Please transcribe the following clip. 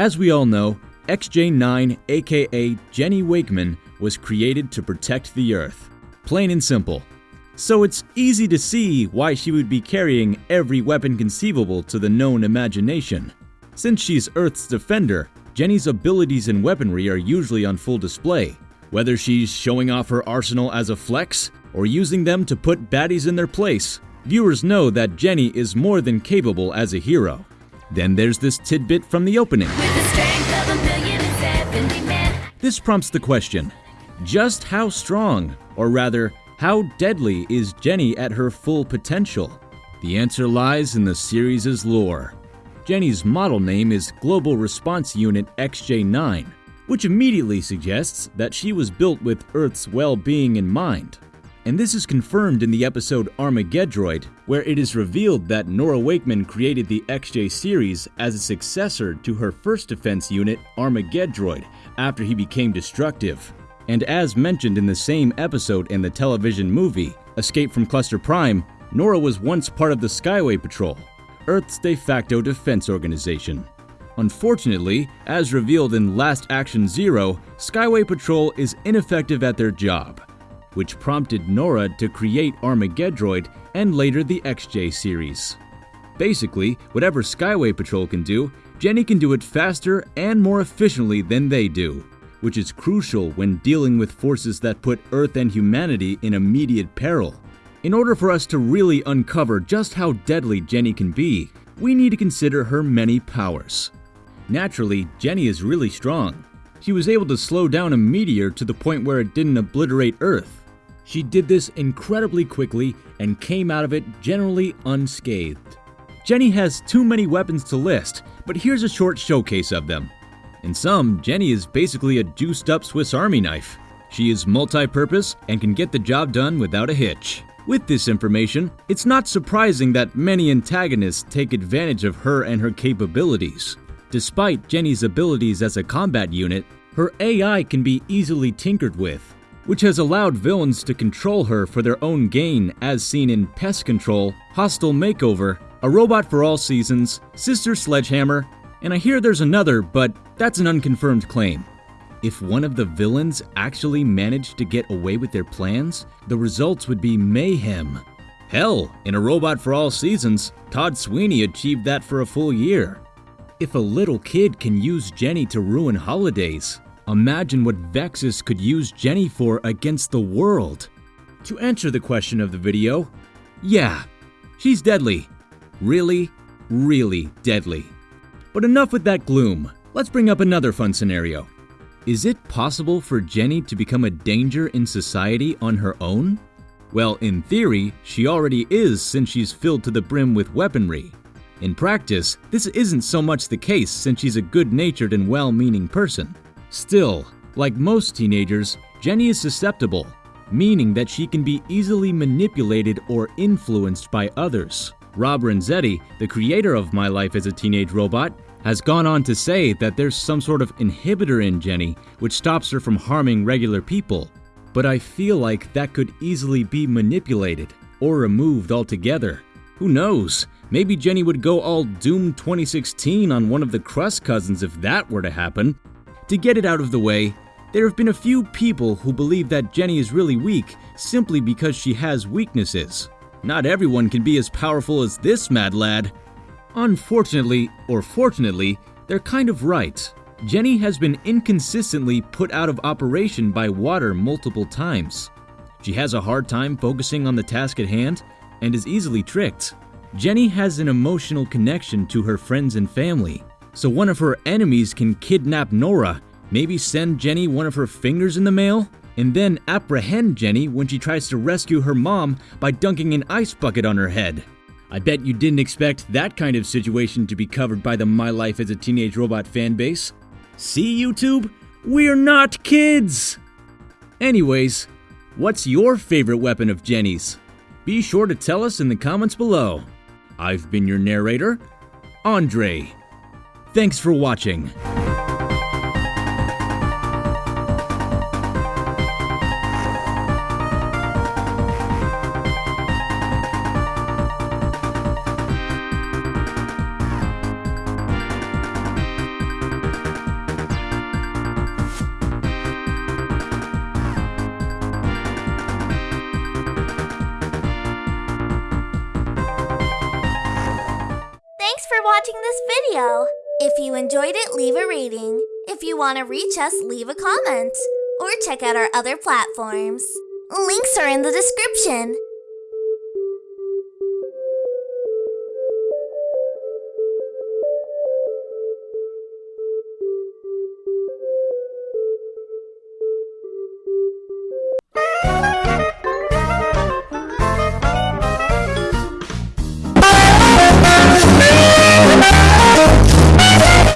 As we all know, XJ9, aka Jenny Wakeman, was created to protect the Earth. Plain and simple. So it's easy to see why she would be carrying every weapon conceivable to the known imagination. Since she's Earth's defender, Jenny's abilities and weaponry are usually on full display, whether she's showing off her arsenal as a flex or using them to put baddies in their place. Viewers know that Jenny is more than capable as a hero. Then there's this tidbit from the opening. This prompts the question just how strong, or rather, how deadly is Jenny at her full potential? The answer lies in the series' lore. Jenny's model name is Global Response Unit XJ9, which immediately suggests that she was built with Earth's well being in mind. And this is confirmed in the episode Armageddroid, where it is revealed that Nora Wakeman created the XJ series as a successor to her first defense unit, Armageddroid, after he became destructive. And as mentioned in the same episode in the television movie, Escape from Cluster Prime, Nora was once part of the Skyway Patrol, Earth's de facto defense organization. Unfortunately, as revealed in Last Action Zero, Skyway Patrol is ineffective at their job, which prompted Nora to create Armageddroid and later the XJ series. Basically, whatever Skyway Patrol can do, Jenny can do it faster and more efficiently than they do, which is crucial when dealing with forces that put Earth and humanity in immediate peril. In order for us to really uncover just how deadly Jenny can be, we need to consider her many powers. Naturally, Jenny is really strong. She was able to slow down a meteor to the point where it didn't obliterate Earth. She did this incredibly quickly and came out of it generally unscathed. Jenny has too many weapons to list, but here's a short showcase of them. In sum, Jenny is basically a juiced up Swiss Army knife. She is multi purpose and can get the job done without a hitch. With this information, it's not surprising that many antagonists take advantage of her and her capabilities. Despite Jenny's abilities as a combat unit, her AI can be easily tinkered with, which has allowed villains to control her for their own gain as seen in Pest Control, Hostile Makeover, A Robot for All Seasons, Sister Sledgehammer, and I hear there's another, but that's an unconfirmed claim. If one of the villains actually managed to get away with their plans, the results would be mayhem. Hell, in A Robot for All Seasons, Todd Sweeney achieved that for a full year. If a little kid can use Jenny to ruin holidays, imagine what Vexus could use Jenny for against the world. To answer the question of the video, yeah, she's deadly. Really, really deadly. But enough with that gloom. Let's bring up another fun scenario. Is it possible for Jenny to become a danger in society on her own? Well, in theory, she already is since she's filled to the brim with weaponry. In practice, this isn't so much the case since she's a good natured and well meaning person. Still, like most teenagers, Jenny is susceptible, meaning that she can be easily manipulated or influenced by others. Rob Renzetti, the creator of My Life as a Teenage Robot, has gone on to say that there's some sort of inhibitor in Jenny which stops her from harming regular people. But I feel like that could easily be manipulated or removed altogether. Who knows? Maybe Jenny would go all Doom 2016 on one of the Crust cousins if that were to happen. To get it out of the way, there have been a few people who believe that Jenny is really weak simply because she has weaknesses. Not everyone can be as powerful as this mad lad. Unfortunately, or fortunately, they're kind of right. Jenny has been inconsistently put out of operation by water multiple times. She has a hard time focusing on the task at hand and is easily tricked. Jenny has an emotional connection to her friends and family, so one of her enemies can kidnap Nora, maybe send Jenny one of her fingers in the mail, and then apprehend Jenny when she tries to rescue her mom by dunking an ice bucket on her head. I bet you didn't expect that kind of situation to be covered by the My Life as a Teenage Robot fanbase. See, YouTube? We're not kids! Anyways, what's your favorite weapon of Jenny's? Be sure to tell us in the comments below. I've been your narrator, Andre. Thanks for watching. Watching this video. If you enjoyed it, leave a rating. If you want to reach us, leave a comment. Or check out our other platforms. Links are in the description.